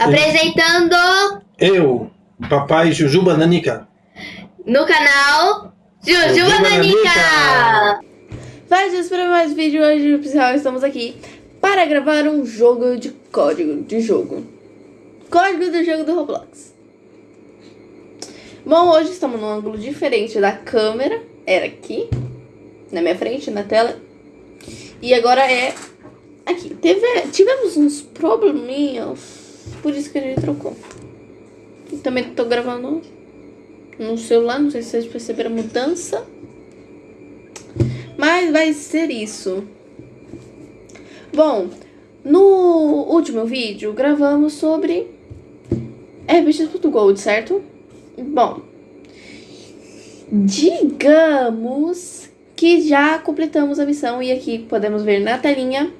Apresentando Eu, papai Jujuba Nanica. no canal Jujuba Jujuba Nanica. Faz isso para mais vídeo hoje, pessoal. Estamos aqui para gravar um jogo de código de jogo. Código do jogo do Roblox. Bom, hoje estamos num ângulo diferente da câmera. Era aqui, na minha frente, na tela. E agora é aqui. Teve, tivemos uns probleminhas, por isso que a gente trocou. E também tô gravando no celular, não sei se vocês perceberam a mudança. Mas vai ser isso. Bom, no último vídeo gravamos sobre RPX.gold, certo? Bom, digamos que já completamos a missão e aqui podemos ver na telinha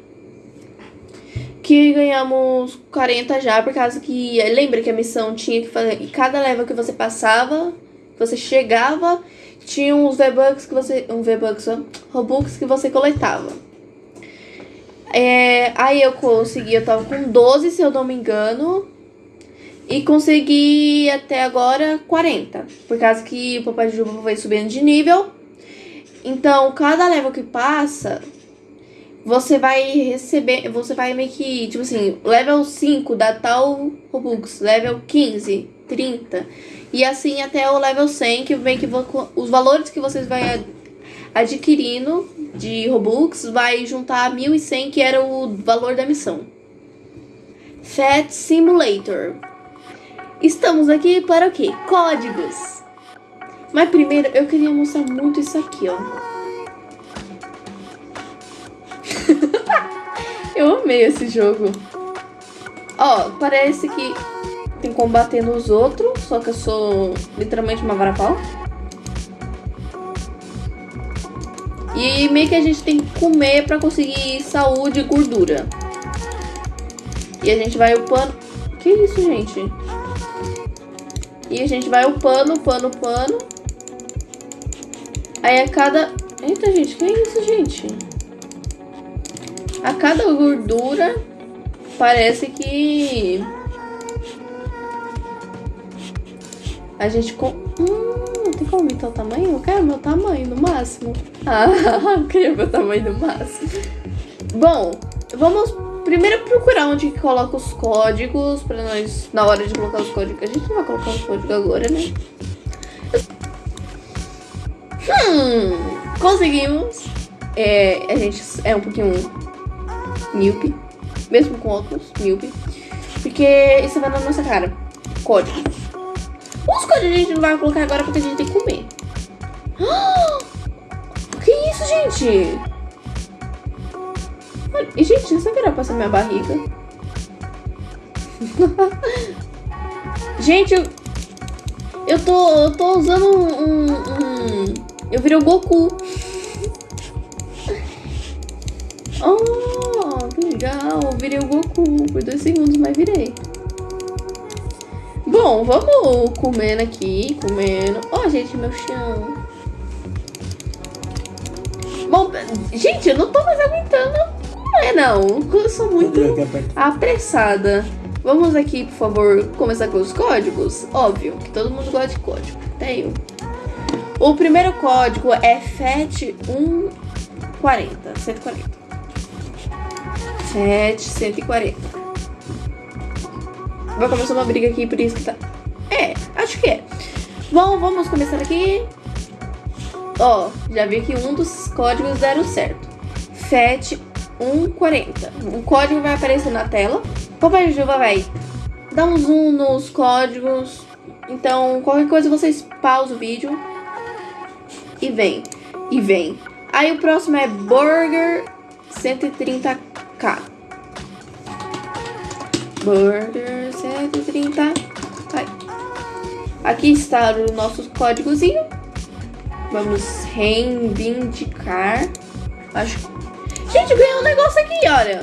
que ganhamos 40 já, por causa que lembra que a missão tinha que fazer, cada level que você passava, que você chegava, tinha uns V-Bucks que você, um V-Bucks, ó, Robux que você coletava. É, aí eu consegui, eu tava com 12, se eu não me engano, e consegui até agora 40, por causa que o Papai Juba vai subindo de nível. Então, cada level que passa, você vai receber, você vai meio que, tipo assim, level 5 dá tal Robux, level 15, 30, e assim até o level 100, que vem que os valores que vocês vai adquirindo de Robux vai juntar a 1100, que era o valor da missão. Fat Simulator. Estamos aqui para o quê? Códigos. Mas primeiro eu queria mostrar muito isso aqui, ó. Eu amei esse jogo. Ó, parece que tem combatendo os outros, só que eu sou literalmente uma varapau. E meio que a gente tem que comer pra conseguir saúde e gordura. E a gente vai upando... Que isso, gente? E a gente vai upando, upando, upando. Aí a cada... Eita, gente, que é isso, gente? A cada gordura parece que... A gente... Com... Hum, tem como aumentar o tamanho? Eu quero meu tamanho no máximo. Ah, eu queria meu tamanho no máximo. Bom, vamos primeiro procurar onde coloca os códigos pra nós, na hora de colocar os códigos. A gente não vai colocar os códigos agora, né? Hum, conseguimos. É, a gente é um pouquinho míope, mesmo com óculos, míope. Porque isso vai na nossa cara. Código. Os códigos a gente não vai colocar agora porque a gente tem que comer. Que isso, gente? E, gente, isso aqui era passar minha barriga. gente, eu, eu, tô, eu tô usando um, um, um... Eu virei o Goku. Oh, legal. Eu virei o Goku por dois segundos, mas virei. Bom, vamos comendo aqui, comendo. Ó, oh, gente, meu chão. Bom, gente, eu não tô mais aguentando comer, não. Eu sou muito apressada. Vamos aqui, por favor, começar com os códigos. Óbvio que todo mundo gosta de código. Até eu. O primeiro código é FET140. 140. FET 140. Vai começar uma briga aqui, por isso que tá... É, acho que é. Bom, vamos começar aqui. Ó, já vi que um dos códigos deram certo. FET 140. O código vai aparecer na tela. Papai Juba vai dar um zoom nos códigos. Então, qualquer coisa vocês pausam o vídeo e vem. E vem. Aí o próximo é Burger 130k. Burger 130. Ai. Aqui está o nosso códigozinho. Vamos reivindicar. Acho Gente, ganhei um negócio aqui, olha.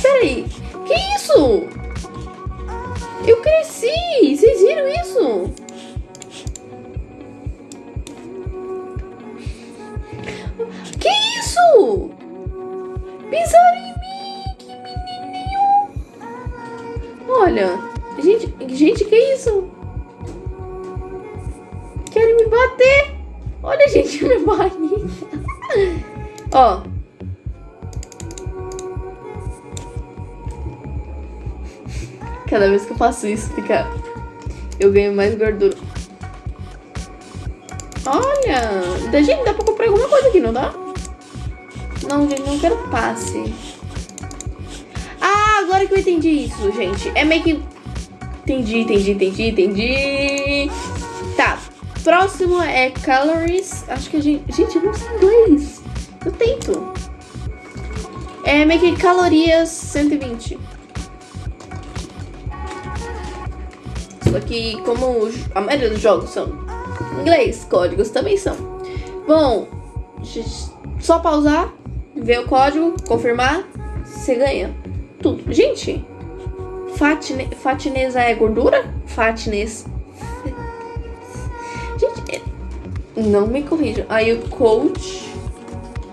Peraí. Que isso? Eu cresci. Vocês viram isso? Isso? Pisaram em mim. Que Olha. Gente, gente, que isso? Querem me bater. Olha, gente, minha barriga. Ó. Cada vez que eu faço isso, fica... Eu ganho mais gordura. Olha! Da- Gente, dá pra comprar alguma coisa aqui, não dá? Não, gente, não quero passe. Ah, agora que eu entendi isso, gente. É meio que... Entendi, entendi, entendi, entendi. Tá. Próximo é calories. Acho que a gente... Gente, eu não sei inglês. Eu tento. É meio que calorias 120. Só que como a maioria dos jogos são inglês, códigos também são. Bom, só pausar, ver o código, confirmar, você ganha tudo. Gente, fatne, fatness é gordura? Fatness. Gente, é- não me corrijam. Aí o coach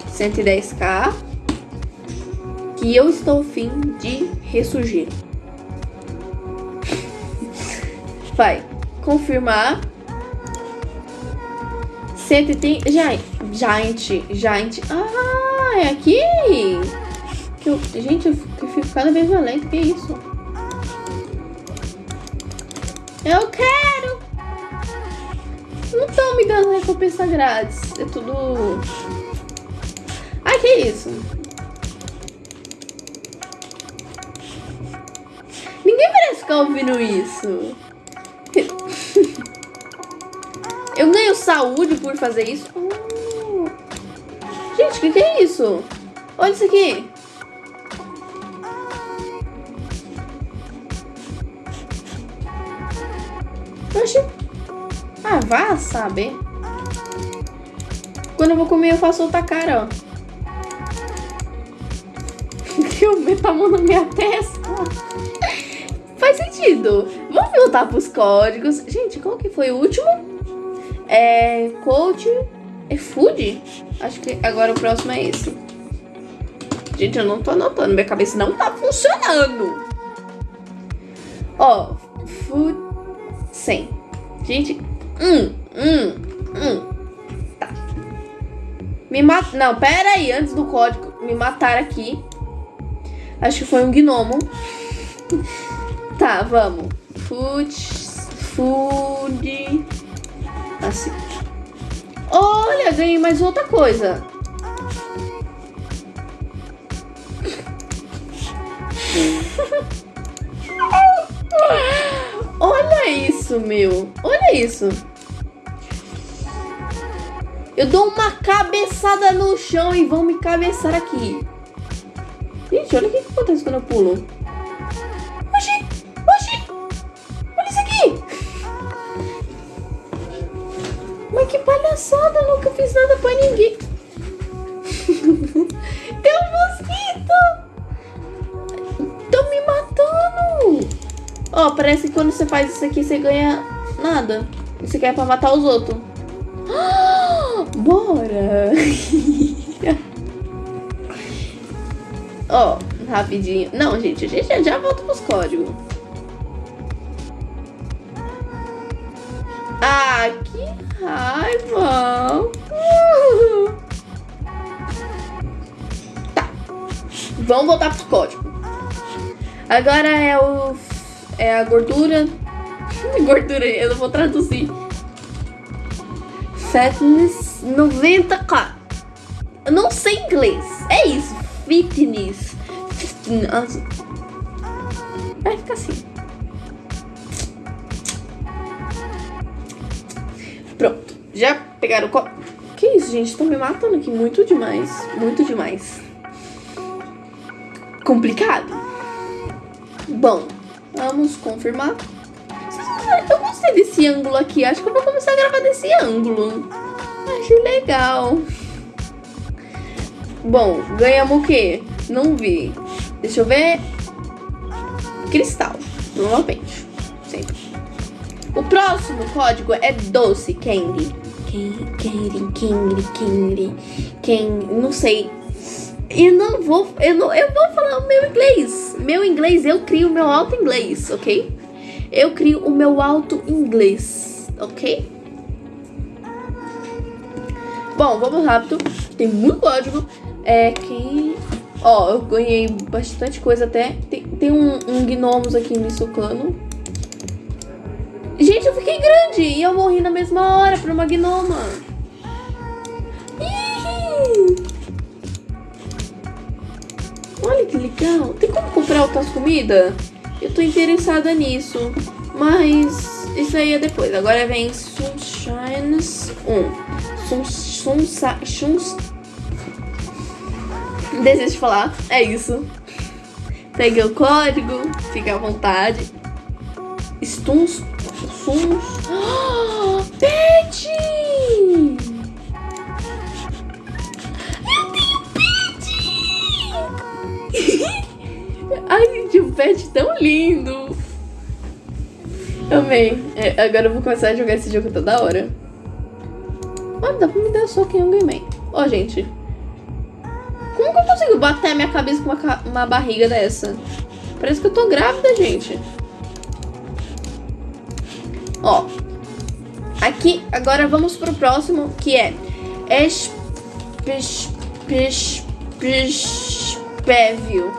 110k que eu estou fim de ressurgir. Vai confirmar. 130. Giant. Giant. Giant. Ah, é aqui. Que eu, gente, eu fico cada vez mais lento. Que isso? Eu quero. Não estão me dando recompensa grátis. É tudo. Ai, que isso? Ninguém merece ficar ouvindo isso. Eu ganho saúde por fazer isso? Gente, o que, que é isso? Olha isso aqui. Oxi. Ah, vá saber. Quando eu vou comer, eu faço outra cara, ó. Eu meto a mão na minha testa. Faz sentido. Vamos voltar pros códigos. Gente, qual que foi o último? É. Coach. É food? Acho que agora o próximo é esse. Gente, eu não tô anotando. Minha cabeça não tá funcionando. Ó. Food. 100. Gente. Hum, hum, hum. Tá. Me mata. Não, pera aí. Antes do código. Me mataram aqui. Acho que foi um gnomo. Tá, vamos. Food. Food. Assim. Olha, ganhei mais outra coisa. Olha isso, meu. Olha isso. Eu dou uma cabeçada no chão e vão me cabeçar aqui. Gente, olha o que, acontece quando eu pulo. Palhaçada, eu nunca fiz nada pra ninguém. Tem um mosquito! Estão me matando! Ó, parece que quando você faz isso aqui, você ganha nada. Isso aqui é pra matar os outros. Bora! Ó, rapidinho. Não, gente, a gente já, já volta pros códigos. Ah, que raiva! Tá. Vamos voltar pros códigos. Agora é o. É a gordura. gordura, eu não vou traduzir. Fatness 90k. Eu não sei inglês. É isso. Fitness. Fitness. Vai ficar assim. Pronto. Já pegaram o co... Que isso, gente? Estão me matando aqui. Muito demais. Muito demais. Complicado. Bom, vamos confirmar. Eu gostei desse ângulo aqui. Acho que eu vou começar a gravar desse ângulo. Acho legal. Bom, ganhamos o quê? Não vi. Deixa eu ver. Cristal. Novamente. Sempre. O próximo código é doce candy. Candy, candy, candy, candy. Não sei. Eu não vou. Eu, não, eu vou falar o meu inglês. Meu inglês eu crio o meu alto inglês, ok? Eu crio o meu alto inglês, ok? Bom, vamos rápido. Tem muito código. É, quem... Ó, eu ganhei bastante coisa até. Tem, tem um, um gnomos aqui me socando. Fiquei grande e eu morri na mesma hora pra uma gnoma. Olha que legal. Tem como comprar outras comidas? Eu tô interessada nisso. Mas isso aí é depois. Agora vem Sunshines 1. Sun, sunsa, suns... Desejo de falar. É isso. Pegue o código. Fique à vontade. Stuns... Pet! Eu tenho pet! Ai, gente, um pet tão lindo. Amei. É, agora eu vou começar a jogar esse jogo toda hora. Mano, dá pra me dar soco em Hungry Ó, oh, gente. Como que eu consigo bater a minha cabeça com uma, uma barriga dessa? Parece que eu tô grávida, gente. Ó. Aqui, agora vamos pro próximo, que é... Es... Pes... Pes... Pes... Pévio.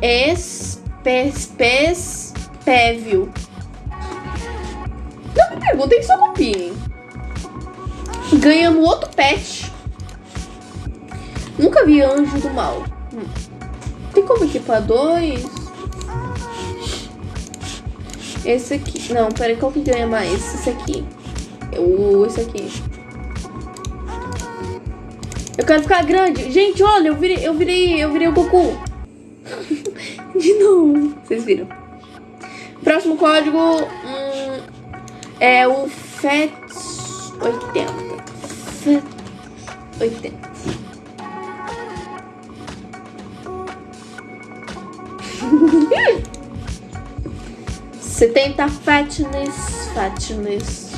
Es... Pes... Pes... Pévio. Não perguntem, só copiem. Ganhamos outro pet. Nunca vi anjo do mal. Hum. Tem como equipar dois? Esse aqui. Não, peraí, qual que ganha mais? Esse aqui. O, esse aqui. Eu quero ficar grande. Gente, olha, eu virei, eu virei, eu virei o Goku. De novo. Vocês viram. Próximo código hum, é o FET 80. 80. Setenta fatness, fatness.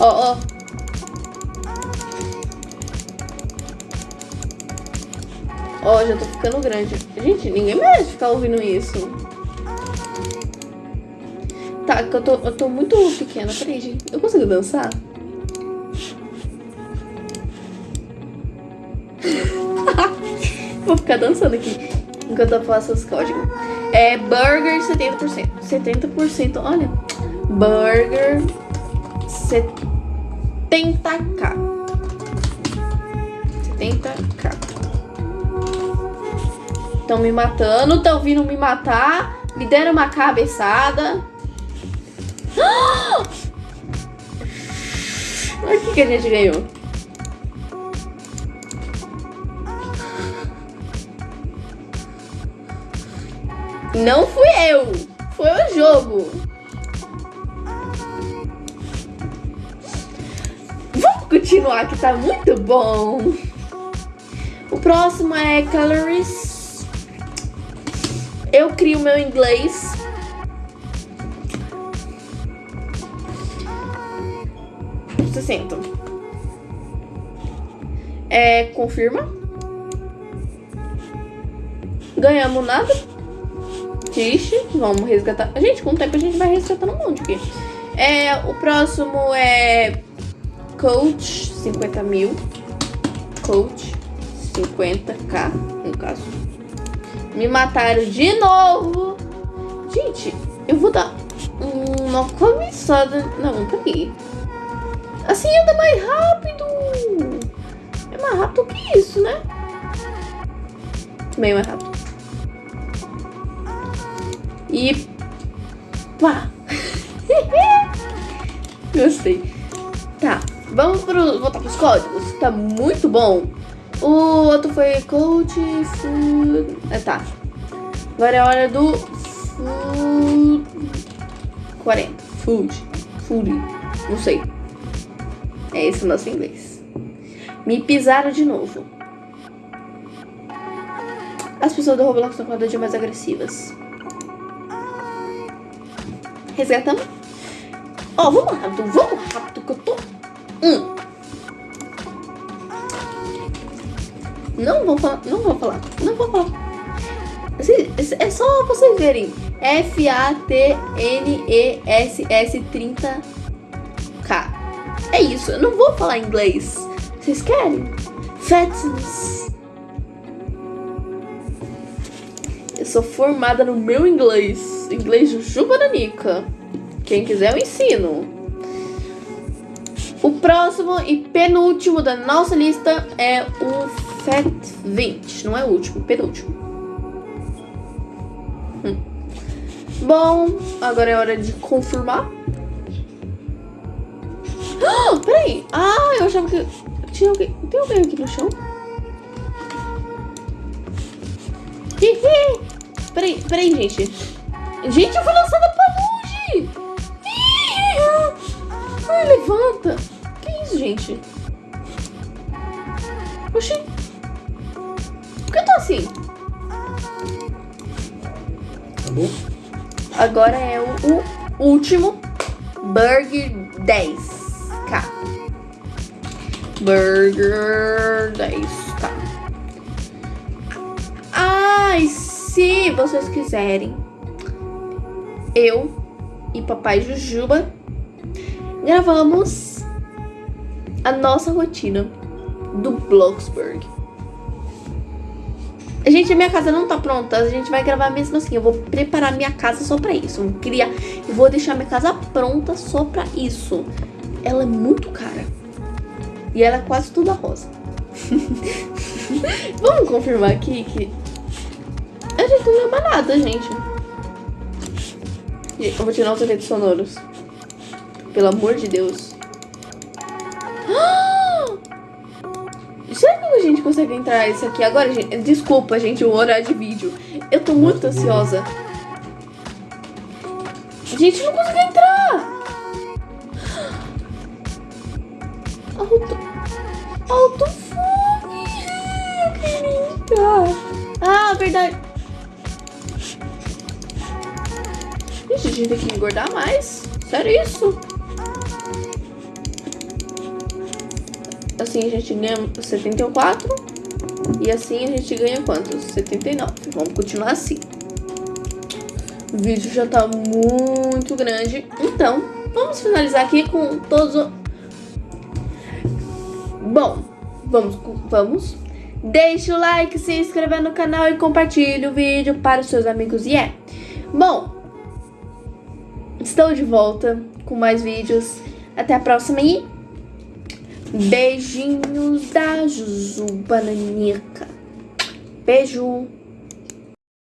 Ó, oh, ó. Oh. Ó, oh, já tô ficando grande. Gente, ninguém merece ficar ouvindo isso. Tá, que eu tô, eu tô muito pequena. Peraí, gente. Eu consigo dançar? Vou ficar dançando aqui enquanto eu faço os códigos. É burger 70%. 70%, olha. Burger 70k. 70k. Estão me matando, estão vindo me matar. Me deram uma cabeçada. Olha o que, que a gente ganhou. Não fui eu, foi o jogo. Vamos continuar que tá muito bom. O próximo é Calories. Eu crio meu inglês. Sessenta. É, confirma. Ganhamos nada Vamos resgatar. Gente, com o tempo a gente vai resgatando um monte aqui. É, o próximo é Coach 50 mil. Coach 50k, no caso. Me mataram de novo. Gente, eu vou dar uma começada. Não, peraí. Assim anda mais rápido. É mais rápido que isso, né? Meio mais rápido. E pá! Gostei. Tá, vamos pro, voltar pros códigos. Tá muito bom. O outro foi coach food. Ah, tá. Agora é a hora do food 40. Food. Food. Não sei. É esse o nosso inglês. Me pisaram de novo. As pessoas do Roblox estão cada dia mais agressivas. Resgatamos. Ó, oh, vamos rápido, vamos rápido que eu tô... Hum. Não vou falar, não vou falar, não vou falar. É só vocês verem. F-A-T-N-E-S-S-30K. É isso, eu não vou falar inglês. Vocês querem? Fatness. Eu sou formada no meu inglês. Inglês Jujuba Nanica. Quem quiser eu ensino. O próximo e penúltimo da nossa lista é o FAT 20. Não é o último, penúltimo. Hum. Bom, agora é hora de confirmar. Ah, peraí. Ah, eu achava que tinha alguém. Tem alguém aqui no chão? Peraí, peraí, gente. Gente, eu fui lançada pra longe! Ai, levanta! Que isso, gente? Oxi! Por que eu tô assim? Tá bom? Agora é o, o último. Burger 10k. Burger 10k. Ai, se vocês quiserem, eu e papai Jujuba gravamos a nossa rotina do Bloxburg. Gente, a minha casa não tá pronta. A gente vai gravar mesmo assim. Eu vou preparar minha casa só pra isso. Vou criar. Eu vou deixar minha casa pronta só pra isso. Ela é muito cara. E ela é quase toda rosa. Vamos confirmar aqui que. A gente não lembra nada, gente. Eu vou tirar os efeitos sonoros. Pelo amor de Deus. Será que a gente consegue entrar isso aqui agora, gente? Desculpa, gente, o horário de vídeo. Eu tô muito ansiosa. Gente, não consegui entrar! Alto... Alto fone! Queria entrar. Ah, verdade. Gente, gente tem que engordar mais. Sério isso? Assim a gente ganha 74. E assim a gente ganha quantos? 79. Vamos continuar assim. O vídeo já tá muito grande. Então, vamos finalizar aqui com todos os... Bom, vamos, vamos. Deixe o like, se inscreva no canal e compartilhe o vídeo para os seus amigos. E é. Bom, estou de volta com mais vídeos. Até a próxima e beijinhos da Juju Bananica. Beijo!